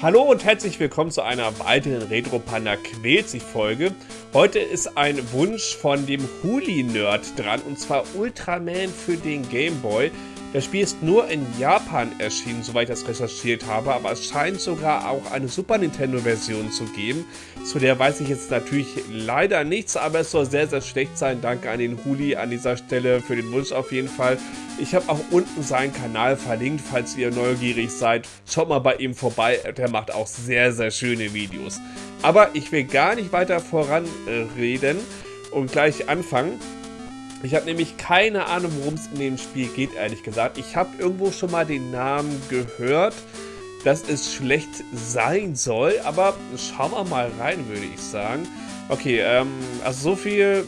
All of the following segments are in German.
Hallo und herzlich willkommen zu einer weiteren Retro Panda quält sich Folge. Heute ist ein Wunsch von dem Huli-Nerd dran und zwar Ultraman für den Game Boy. Das Spiel ist nur in Japan erschienen, soweit ich das recherchiert habe, aber es scheint sogar auch eine Super Nintendo-Version zu geben. Zu der weiß ich jetzt natürlich leider nichts, aber es soll sehr, sehr schlecht sein. Danke an den Huli an dieser Stelle für den Wunsch auf jeden Fall. Ich habe auch unten seinen Kanal verlinkt, falls ihr neugierig seid. Schaut mal bei ihm vorbei, der macht auch sehr, sehr schöne Videos. Aber ich will gar nicht weiter voranreden und gleich anfangen. Ich habe nämlich keine Ahnung, worum es in dem Spiel geht, ehrlich gesagt. Ich habe irgendwo schon mal den Namen gehört, dass es schlecht sein soll, aber schauen wir mal rein, würde ich sagen. Okay, ähm, also so viel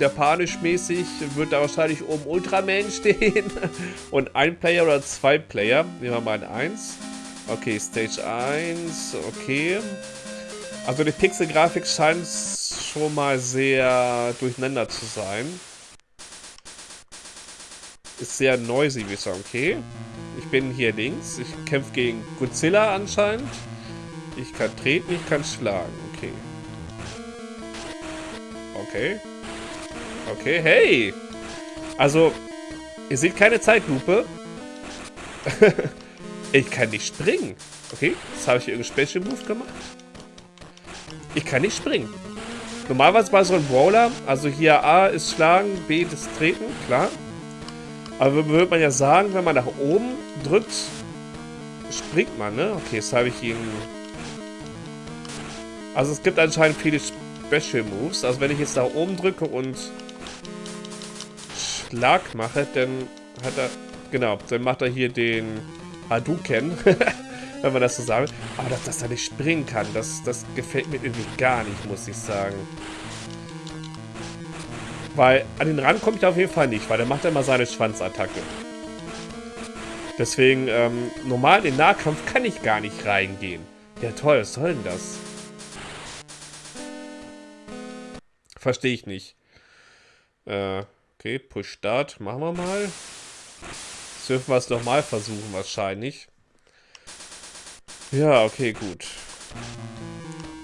japanisch-mäßig wird da wahrscheinlich oben Ultraman stehen. Und ein Player oder zwei Player. Nehmen wir mal ein 1. Okay, Stage 1, okay. Also die Pixel-Grafik scheint schon mal sehr durcheinander zu sein. Ist sehr noisy, wie ich sagen. Okay. Ich bin hier links. Ich kämpfe gegen Godzilla anscheinend. Ich kann treten, ich kann schlagen. Okay. Okay. Okay, hey! Also, ihr seht keine Zeitlupe. ich kann nicht springen. Okay, jetzt habe ich hier irgendeinen Special Move gemacht. Ich kann nicht springen. Normalerweise bei so einem Brawler, also hier A ist Schlagen, B ist Treten, klar. Aber würde man ja sagen, wenn man nach oben drückt, springt man, ne? Okay, jetzt habe ich ihn... Also es gibt anscheinend viele Special Moves. Also wenn ich jetzt nach oben drücke und Schlag mache, dann hat er... Genau, dann macht er hier den Hadouken. wenn man das so sagen Aber dass, dass er nicht springen kann, das, das gefällt mir irgendwie gar nicht, muss ich sagen. Weil an den Rand komme ich auf jeden Fall nicht, weil der macht immer seine Schwanzattacke. Deswegen, ähm, normal in den Nahkampf kann ich gar nicht reingehen. Ja toll, was soll denn das? Verstehe ich nicht. Äh, okay, Push Start, machen wir mal. Jetzt dürfen wir es nochmal versuchen wahrscheinlich. Ja, okay, gut.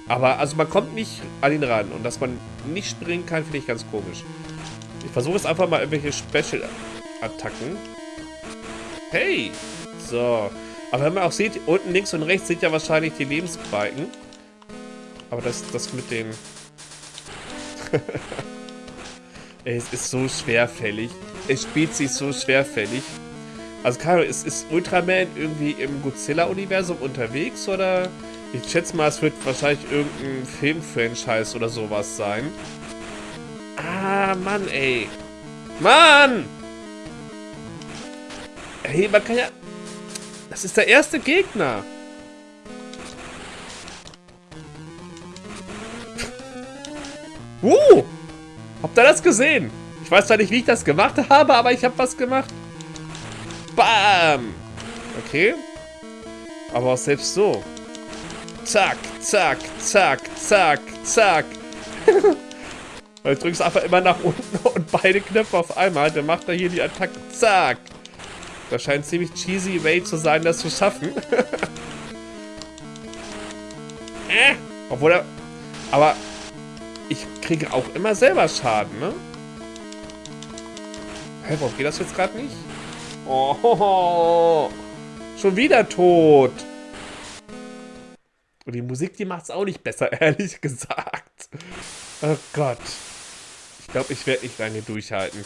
Aber, also man kommt nicht an ihn ran. Und dass man nicht springen kann, finde ich ganz komisch. Ich versuche jetzt einfach mal irgendwelche Special-Attacken. Hey! So. Aber wenn man auch sieht, unten links und rechts sind ja wahrscheinlich die Lebensbalken. Aber das, das mit dem... Es ist so schwerfällig. Es spielt sich so schwerfällig. Also Karo, ist, ist Ultraman irgendwie im Godzilla-Universum unterwegs oder? Ich schätze mal, es wird wahrscheinlich irgendein Film-Franchise oder sowas sein. Ah, Mann, ey. Mann! Hey, man kann ja... Das ist der erste Gegner. Uh! Habt ihr das gesehen? Ich weiß zwar nicht, wie ich das gemacht habe, aber ich habe was gemacht. Bam! Okay. Aber selbst so. Zack, zack, zack, zack, zack. Weil ich drückst einfach immer nach unten und beide Knöpfe auf einmal. Dann macht er hier die Attacke. Zack. Das scheint ziemlich cheesy way zu sein, das zu schaffen. äh, obwohl er... Aber ich kriege auch immer selber Schaden, ne? Hä, warum geht das jetzt gerade nicht? Oh, schon wieder tot. Und die Musik, die macht es auch nicht besser, ehrlich gesagt. Oh Gott. Ich glaube, ich werde nicht lange durchhalten.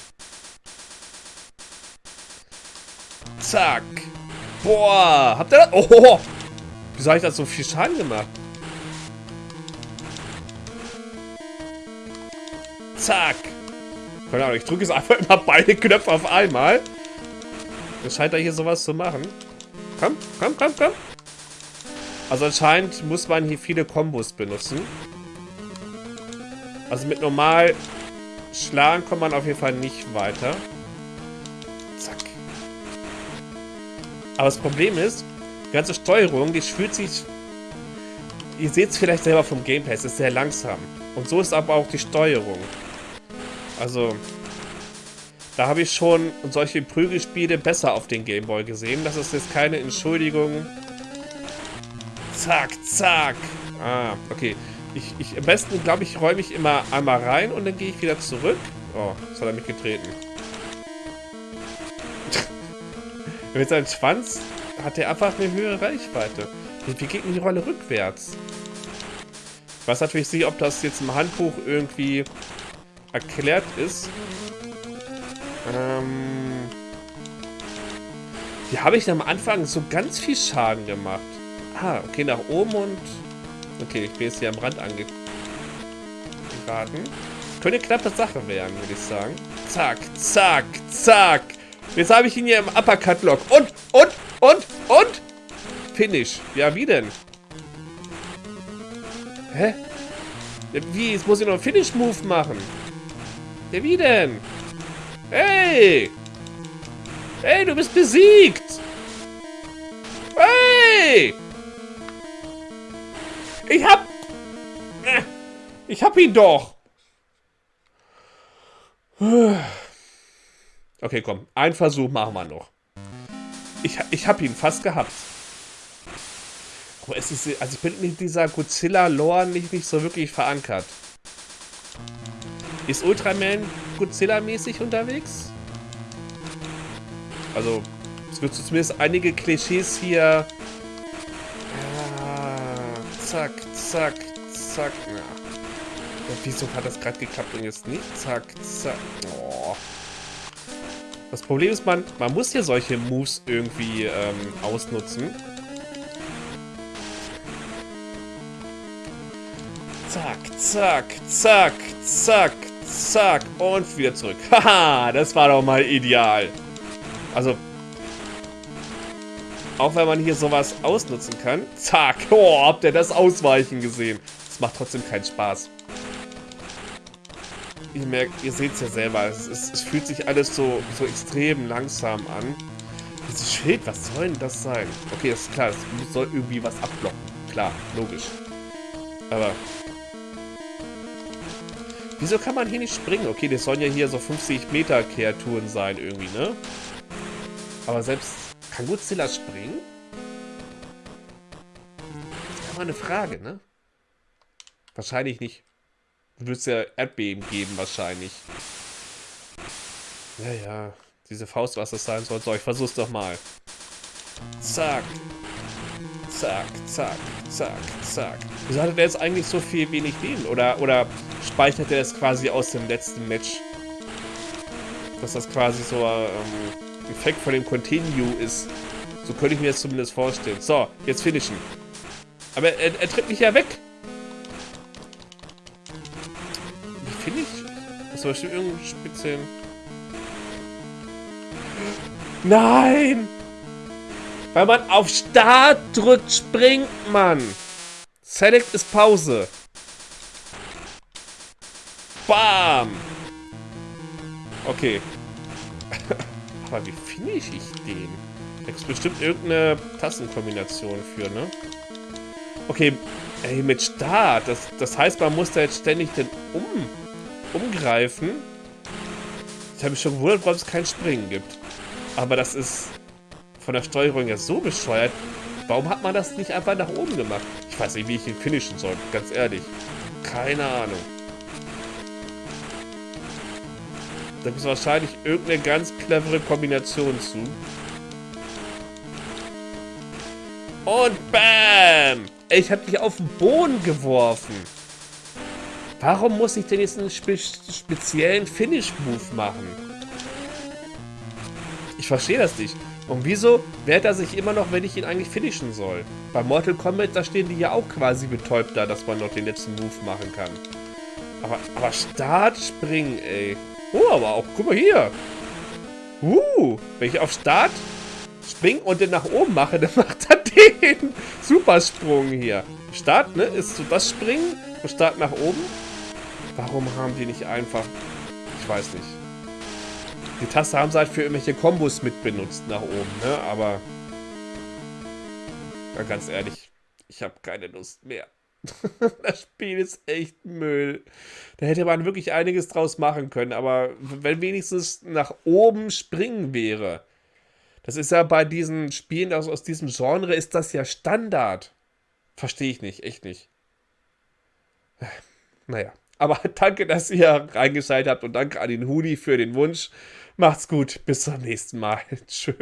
Zack. Boah. Habt ihr das? Oh. Wieso habe ich das so viel Schaden gemacht? Zack. Keine Ahnung, ich drücke jetzt einfach immer beide Knöpfe auf einmal. Es scheint da hier sowas zu machen. Komm, komm, komm, komm. Also anscheinend muss man hier viele Kombos benutzen. Also mit normal schlagen kommt man auf jeden Fall nicht weiter. Zack. Aber das Problem ist, die ganze Steuerung, die fühlt sich... Ihr seht es vielleicht selber vom Gameplay, es ist sehr langsam. Und so ist aber auch die Steuerung. Also, da habe ich schon solche Prügelspiele besser auf den Gameboy gesehen. Das ist jetzt keine Entschuldigung Zack, zack. Ah, okay. Ich, ich, am besten, glaube ich, räume ich immer einmal rein und dann gehe ich wieder zurück. Oh, jetzt hat er mich getreten. Mit seinem Schwanz hat er einfach eine höhere Reichweite. Wie geht denn die Rolle rückwärts? Ich weiß natürlich nicht, ob das jetzt im Handbuch irgendwie erklärt ist. Ähm... Hier habe ich am Anfang so ganz viel Schaden gemacht. Ah, okay, nach oben und... Okay, ich bin jetzt hier am Rand angeraten. Könnte knappe Sache werden, würde ich sagen. Zack, zack, zack. Jetzt habe ich ihn hier im Uppercut-Lock. Und, und, und, und. Finish. Ja, wie denn? Hä? Wie? Jetzt muss ich noch einen Finish-Move machen. Ja, wie denn? Hey! Hey, du bist besiegt! Hey! Ich hab... Äh, ich hab ihn doch! Okay, komm. Ein Versuch machen wir noch. Ich, ich hab ihn fast gehabt. Aber es ist... Also ich bin mit dieser Godzilla-Lore nicht, nicht so wirklich verankert. Ist Ultraman Godzilla-mäßig unterwegs? Also, es wird zumindest einige Klischees hier... Ah, zack, zack, zack. Ja. Wieso hat das gerade geklappt und jetzt nicht? Zack, zack. Oh. Das Problem ist, man, man muss hier solche Moves irgendwie ähm, ausnutzen. Zack, zack, zack, zack, zack und wieder zurück. Haha, das war doch mal ideal. Also, auch wenn man hier sowas ausnutzen kann. Zack, oh, habt ihr das Ausweichen gesehen? Das macht trotzdem keinen Spaß. Ihr merkt, ihr seht es ja selber, es, es, es, fühlt sich alles so, so extrem langsam an. Dieses Schild, was soll denn das sein? Okay, das ist klar, es soll irgendwie was abblocken. Klar, logisch. Aber Wieso kann man hier nicht springen? Okay, das sollen ja hier so 50 Meter Kreaturen sein irgendwie, ne? Aber selbst... Kann Godzilla springen? Das ist mal eine Frage, ne? Wahrscheinlich nicht. Du würdest ja Erdbeben geben, wahrscheinlich. Ja, ja. Diese Faust, was das sein soll. So, ich versuch's doch mal. Zack. Zack, zack, zack, zack. Wieso hatte der jetzt eigentlich so viel wenig Leben? Oder, oder speichert er das quasi aus dem letzten Match? Dass das quasi so ähm, Effekt von dem Continue ist. So könnte ich mir das zumindest vorstellen. So, jetzt finishen. Aber er, er tritt mich ja weg. Wie finde ich? Hast du bestimmt irgendeinen speziellen... Nein! Weil man auf Start drückt, springt man. Select ist Pause. Bam! Okay. Aber wie finish ich den? Da gibt bestimmt irgendeine Tastenkombination für, ne? Okay, ey, mit Start. Das, das heißt, man muss da jetzt ständig den um, umgreifen. Ich habe mich schon gewundert, warum es kein Springen gibt. Aber das ist von der Steuerung ja so bescheuert. Warum hat man das nicht einfach nach oben gemacht? Ich weiß nicht, wie ich ihn finishen soll, ganz ehrlich. Keine Ahnung. Da gibt es wahrscheinlich irgendeine ganz clevere Kombination zu. Und BAM! Ich habe dich auf den Boden geworfen. Warum muss ich denn jetzt einen spe speziellen Finish-Move machen? Ich verstehe das nicht. Und wieso wehrt er sich immer noch, wenn ich ihn eigentlich finishen soll? Bei Mortal Kombat, da stehen die ja auch quasi betäubt da, dass man noch den letzten Move machen kann. Aber, aber Start springen, ey. Oh, aber auch, guck mal hier. Uh, wenn ich auf Start springe und den nach oben mache, dann macht er den Supersprung hier. Start, ne, ist so das Springen und Start nach oben. Warum haben die nicht einfach... Ich weiß nicht. Die Taste haben sie halt für irgendwelche Kombos mit benutzt nach oben, ne? Aber... Ja, ganz ehrlich, ich habe keine Lust mehr. das Spiel ist echt Müll. Da hätte man wirklich einiges draus machen können, aber wenn wenigstens nach oben springen wäre. Das ist ja bei diesen Spielen aus, aus diesem Genre ist das ja Standard. Verstehe ich nicht, echt nicht. Naja, aber danke, dass ihr reingeschaltet habt und danke an den Hudi für den Wunsch. Macht's gut, bis zum nächsten Mal. Tschö.